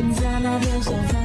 在那天下。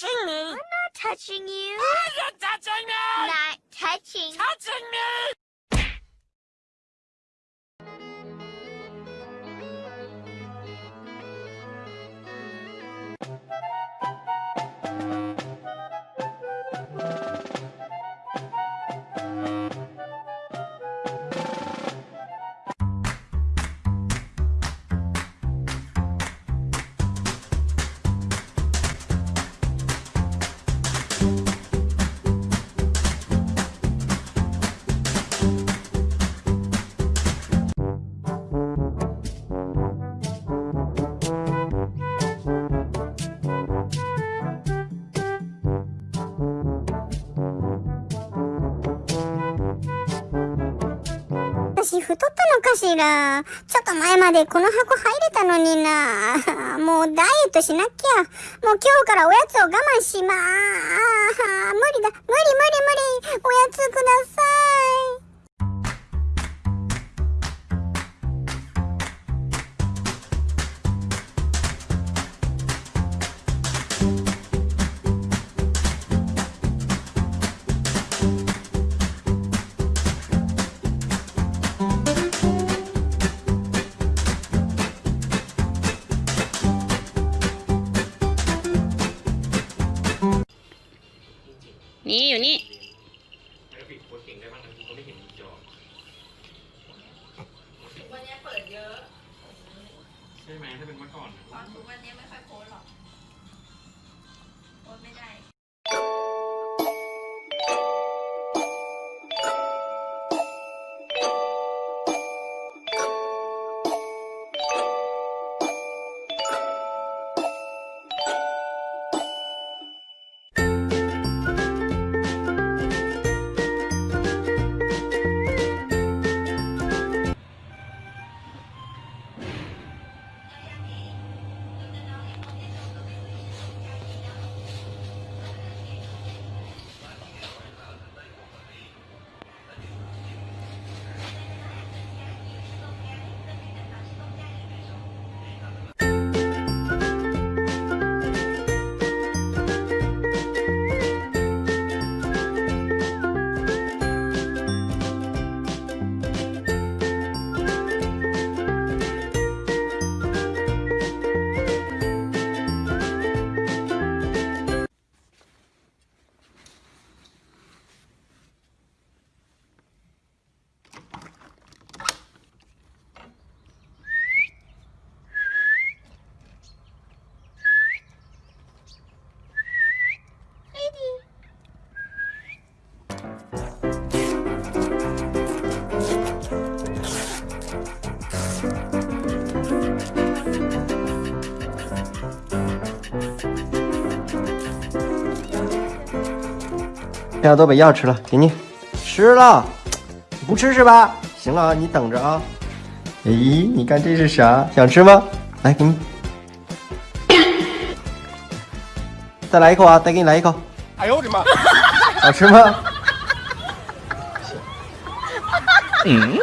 touching me. I'm not touching you. are oh, you touching me. Not touching. Touching me. 太ったのかしらちょっと前までこの箱入れたのにな。もうダイエットしなきゃ。もう今日からおやつを我慢しまー。無理だ。無理無理無理。おやつください。นี่อยู่นี่วันนี้เปิดเยอะ ใช่ไหมถ้าเป็นเมื่อก่อนทุกวันนี้ไม่ค่อย现在都把药吃了，给你吃了，不吃是吧？行了啊，你等着啊。哎，你看这是啥？想吃吗？来，给你，再来一口啊！再给你来一口。哎呦我的妈！好吃吗？嗯。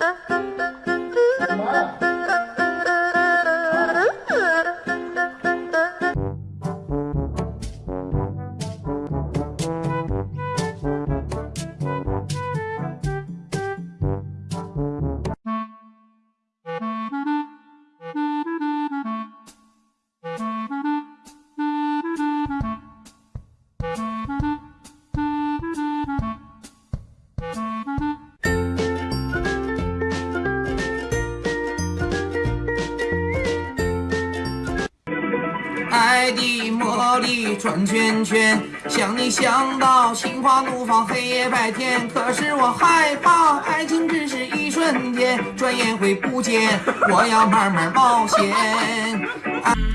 Vamos lá. 转圈圈，想你想到心花怒放，黑夜白天。可是我害怕，爱情只是一瞬间，转眼会不见。我要慢慢冒险。